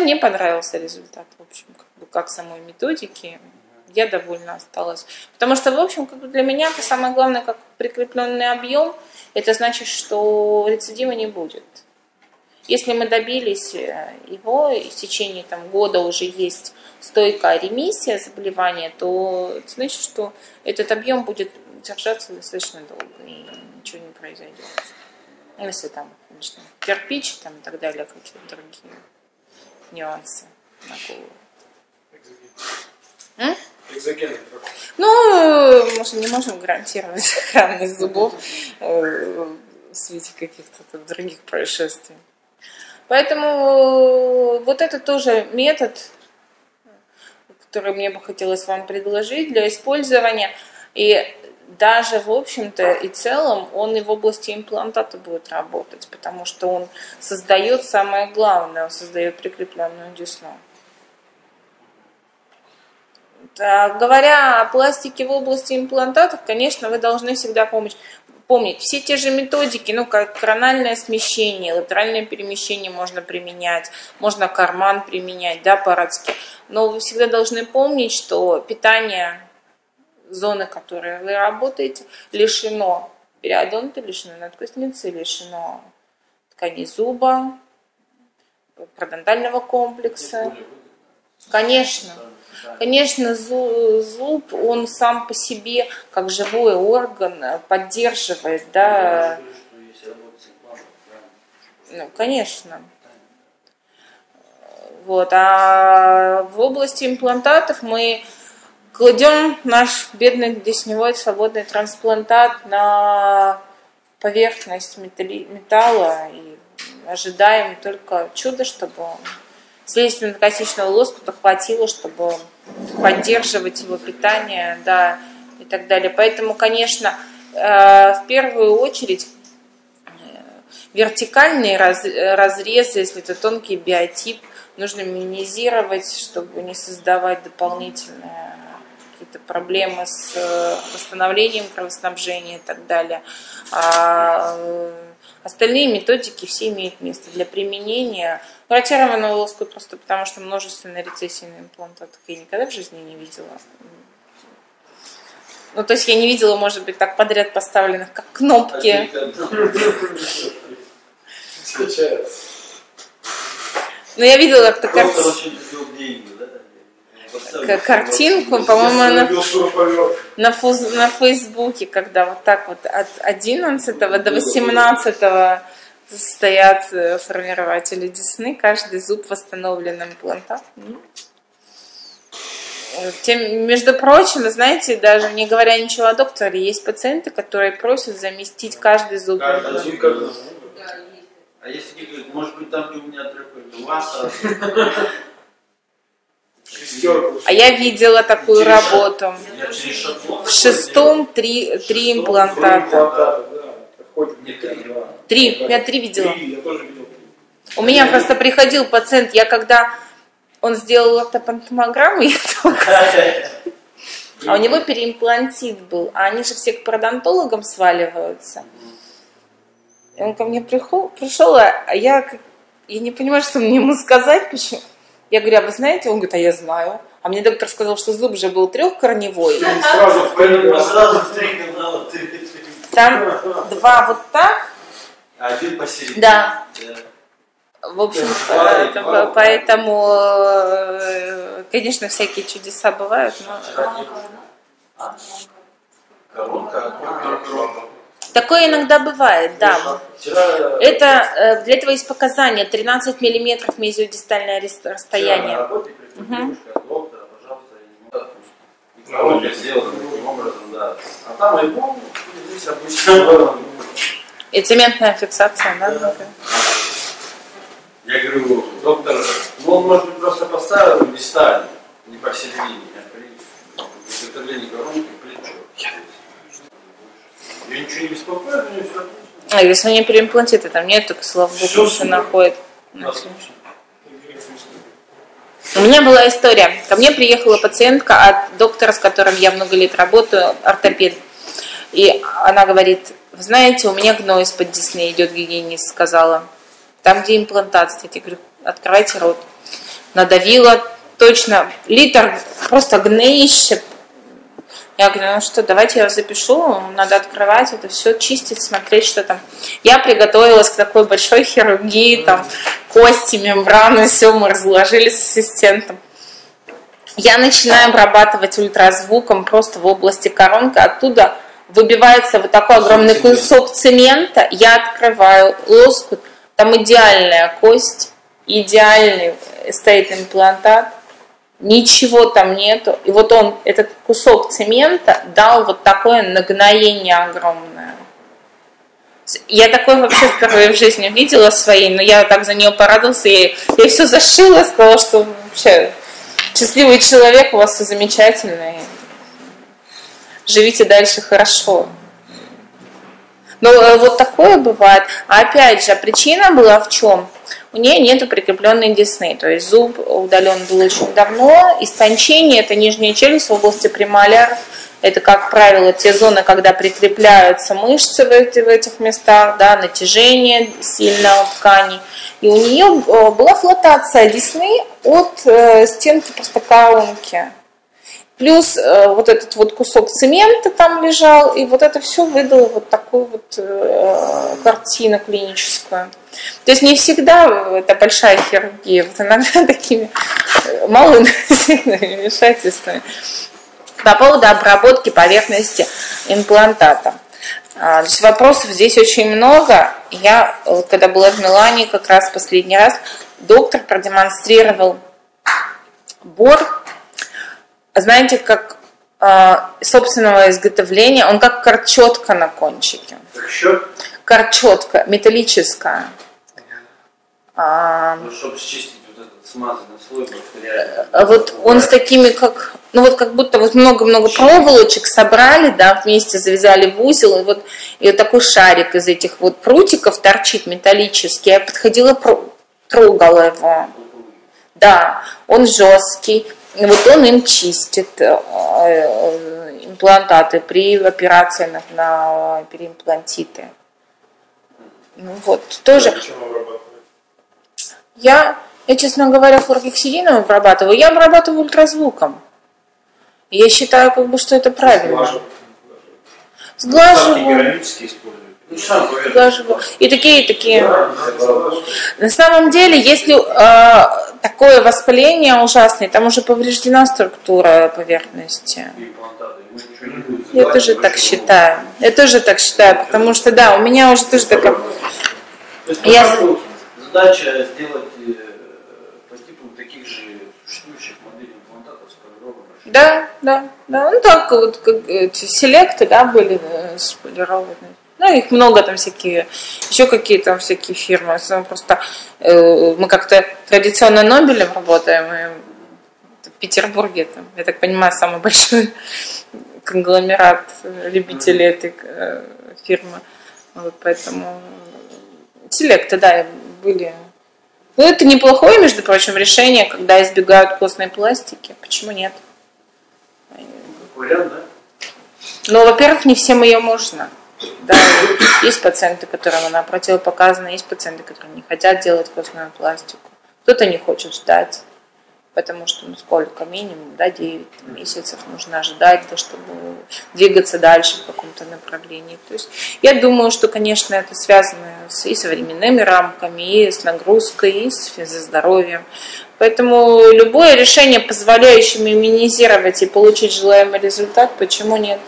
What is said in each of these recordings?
мне понравился результат, в общем, как, бы, как самой методики. Я довольна осталась. Потому что, в общем, как бы для меня самое главное, как прикрепленный объем, это значит, что рецидива не будет. Если мы добились э, его, и в течение там, года уже есть стойкая ремиссия заболевания, то это значит, что этот объем будет держаться достаточно долго и ничего не произойдет. Если там, конечно, кирпич там, и так далее, какие-то другие нюансы на голову. Экзоген. Ну, мы же не можем гарантировать сохранность зубов э, в свете каких-то других происшествий. Поэтому вот это тоже метод, который мне бы хотелось вам предложить для использования. И даже, в общем-то, и целом он и в области имплантата будет работать, потому что он создает самое главное, он создает прикрепленную десну. Да, говоря о пластике в области имплантатов, конечно, вы должны всегда помнить, помнить все те же методики, ну, как корональное смещение, латеральное перемещение можно применять, можно карман применять, да, по-радски. Но вы всегда должны помнить, что питание зоны, в которой вы работаете, лишено периодонта, лишено надкостницы, лишено тканей зуба, парадонтального комплекса. Конечно. Конечно, зуб, он сам по себе, как живой орган, поддерживает, да. Ну, конечно. Вот. А в области имплантатов мы кладем наш бедный десневой свободный трансплантат на поверхность металла и ожидаем только чуда, чтобы слизистно-косичного лоскута хватило, чтобы поддерживать его питание, да, и так далее. Поэтому, конечно, э, в первую очередь э, вертикальные разрезы, если это тонкий биотип, нужно минимизировать, чтобы не создавать дополнительные какие-то проблемы с э, восстановлением кровоснабжения и так далее. А остальные методики все имеют место для применения Ротированную лоску просто потому, что множественные рецессии на имплантатах я никогда в жизни не видела. Ну, то есть я не видела, может быть, так подряд поставленных, как кнопки. Но я видела как-то картинку. Картинку, по-моему, на, на, на Фейсбуке, когда вот так вот от 11 до 18 стоят э, формирователи десны, каждый зуб восстановлен имплантатом. Тем, между прочим, знаете, даже не говоря ничего о докторе, есть пациенты, которые просят заместить каждый зуб. А если не говорят, может быть, там у меня трехой, у вас а я видела такую работу. В шестом три, три имплантата. Три. Я три видела. У меня просто приходил пациент, я когда он сделал ортопантомограмму, я только... А у него переимплантит был, а они же все к пародонтологам сваливаются. И он ко мне пришел, пришел а я, я не понимаю, что мне ему сказать, почему. Я говорю, а вы знаете? Он говорит, а я знаю. А мне доктор сказал, что зуб же был трехкорневой. Сразу в три Там два вот так, один посередине. Да. В общем, поэтому, э, конечно, всякие чудеса бывают, но... Такое иногда бывает, да. Это, э, для этого есть показания 13 миллиметров мезиодистальное расстояние. Угу. А там альбом, здесь обычно и цементная фиксация, да? Я говорю, доктор, ну он может быть просто поставил местами, не посередине, а при изготовлении коронки ничего не беспокоит, у него все. А если они переимплантиты, там нет, только слава богу, все находит. У меня была история. Ко мне приехала пациентка от доктора, с которым я много лет работаю, ортопед. И она говорит, вы знаете, у меня гной из-под десны идет, гигиенист сказала. Там, где имплантат, кстати, говорю, открывайте рот. надавила точно литр просто гноище. Я говорю, ну что, давайте я запишу, надо открывать это все, чистить, смотреть, что там. Я приготовилась к такой большой хирургии, там кости, мембраны, все мы разложили с ассистентом. Я начинаю обрабатывать ультразвуком просто в области коронки, оттуда выбивается вот такой огромный кусок цемента, я открываю лоскут, там идеальная кость, идеальный стоит имплантат, ничего там нету. И вот он, этот кусок цемента дал вот такое нагноение огромное. Я такое вообще впервые в жизни видела своей, но я так за нее порадовался, я, я все зашила, сказала, что вообще счастливый человек, у вас все замечательно, живите дальше хорошо. Но э, вот такое бывает. А опять же, причина была в чем? У нее нет прикрепленной десны, то есть зуб удален был очень давно. Истончение – это нижняя челюсть в области премоляр. Это, как правило, те зоны, когда прикрепляются мышцы в, эти, в этих местах, да, натяжение сильно у ткани. И у нее э, была флотация десны от э, стенки просто коронки. Плюс э, вот этот вот кусок цемента там лежал, и вот это все выдало вот такую вот э, картину клиническую. То есть не всегда это большая хирургия, вот иногда такими э, малыми вмешательствами. По поводу обработки поверхности имплантата. А, то есть вопросов здесь очень много. Я, когда была в Милане, как раз последний раз, доктор продемонстрировал бор знаете, как э, собственного изготовления, он как корчетка на кончике. Как? Корчетка, металлическая. А, ну, чтобы счистить вот этот смазанный слой бактериальный. Вот он с такими, как, ну вот как будто вот много-много проволочек собрали, да, вместе завязали в узел, и вот, и вот такой шарик из этих вот прутиков торчит металлический. Я подходила, трогала его. Да, он жесткий. Вот он им чистит э, э, имплантаты при операции на, на переимплантиты. Ну вот, тоже. Я, я, честно говоря, хлоргексидином обрабатываю. Я обрабатываю ультразвуком. Я считаю, как бы, что это правильно. Сглаживаю. Сглаживаю. И такие, и такие. На самом деле, если э, такое воспаление ужасное, там уже повреждена структура поверхности. Я тоже так считаю. Я тоже так считаю, потому что да, у меня уже тоже такая. Я... Задача сделать э, по типу таких же существующих моделей имплантатов сполированных. Да, да, да. Ну так вот, как эти селекты, да, были э, сполированные. Ну, их много там всякие, еще какие там всякие фирмы. Просто э, мы как-то традиционно Нобелем работаем, и в Петербурге, там, я так понимаю, самый большой конгломерат любителей этой э, фирмы. Вот поэтому селекты, да, были. Ну, это неплохое, между прочим, решение, когда избегают костной пластики. Почему нет? Вариант, да? Ну, во-первых, не всем ее можно. Да, есть пациенты, которым она противопоказана, есть пациенты, которые не хотят делать костную пластику. Кто-то не хочет ждать, потому что, ну сколько, минимум, да, 9 месяцев нужно ожидать, да, чтобы двигаться дальше в каком-то направлении. То есть я думаю, что, конечно, это связано с, и современными рамками, и с нагрузкой, и с физздоровьем. Поэтому любое решение, позволяющее минимизировать и получить желаемый результат, почему нет?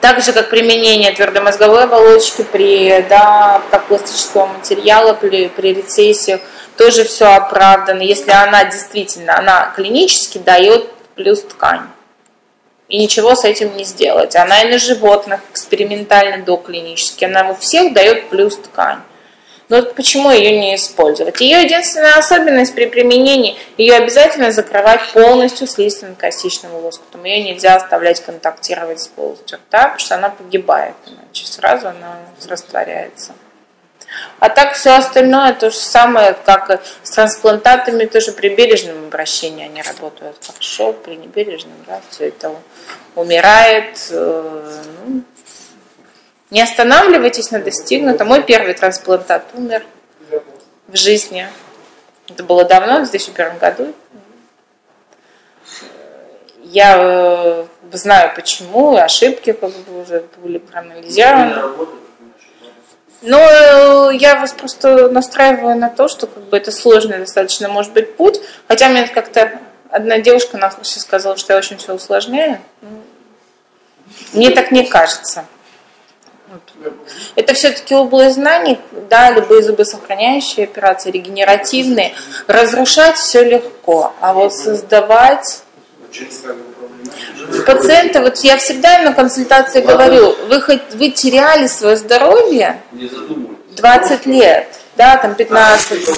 Так же, как применение твердомозговой оболочки при, да, как пластического материала при, при рецессиях, тоже все оправдано, если она действительно, она клинически дает плюс ткань. И ничего с этим не сделать. Она и на животных экспериментально доклинически, она у всех дает плюс ткань. Но вот почему ее не использовать? Ее единственная особенность при применении, ее обязательно закрывать полностью слизистым-костичным лоскутом. Ее нельзя оставлять контактировать с полостью рта, потому что она погибает, иначе сразу она растворяется. А так все остальное то же самое, как с трансплантатами, тоже при бережном обращении они работают хорошо, при небережном, да, все это умирает, э, ну, не останавливайтесь на достигнутом. Мой первый трансплантат умер в жизни. Это было давно, в 2001 году. Я э, знаю почему, ошибки как бы уже были проанализированы. Но э, я вас просто настраиваю на то, что как бы это сложный достаточно может быть путь. Хотя мне как-то одна девушка на курсе сказала, что я очень все усложняю. Мне так не кажется. Это все-таки область знаний, да, любые зубосохраняющие операции, регенеративные. Разрушать все легко, а вот создавать Пациенты, вот я всегда на консультации говорю, вы, хоть, вы теряли свое здоровье 20 лет, да, там 15.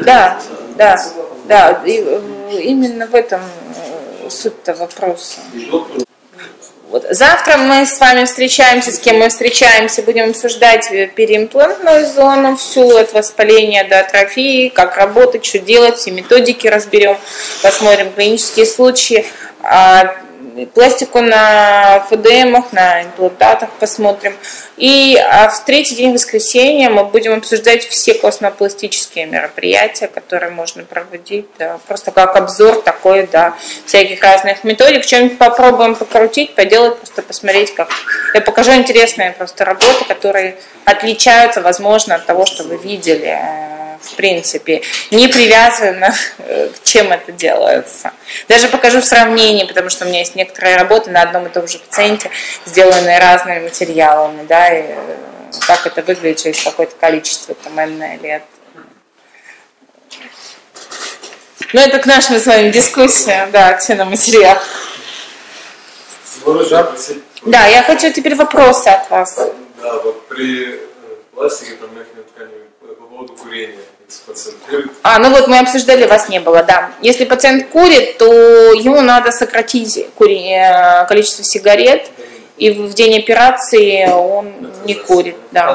Да, да, да, и, э, именно в этом э, суть-то вопроса. Вот. Завтра мы с вами встречаемся, с кем мы встречаемся, будем обсуждать переимплантную зону, всю от воспаления до атрофии, как работать, что делать, все методики разберем, посмотрим клинические случаи. А пластику на ФДМах, на имплантатах посмотрим. И а в третий день воскресенья мы будем обсуждать все космопластические мероприятия, которые можно проводить, да, просто как обзор такой, да, всяких разных методик. Что-нибудь попробуем покрутить, поделать, просто посмотреть, как. Я покажу интересные просто работы, которые отличаются, возможно, от того, что вы видели в принципе, не привязано э, к чем это делается. Даже покажу в сравнении, потому что у меня есть некоторые работы на одном и том же пациенте, сделанные разными материалами, да, и э, как это выглядит через какое-то количество там лет. Ну, это к нашим с вами дискуссиям, да, к на материал. Да, я хочу теперь вопросы от вас. Да, вот при э, пластике там ткани по поводу курения пациент курит. А, ну вот мы обсуждали, вас не было, да. Если пациент курит, то ему надо сократить кури... Э, количество сигарет, и в день операции он не курит, да.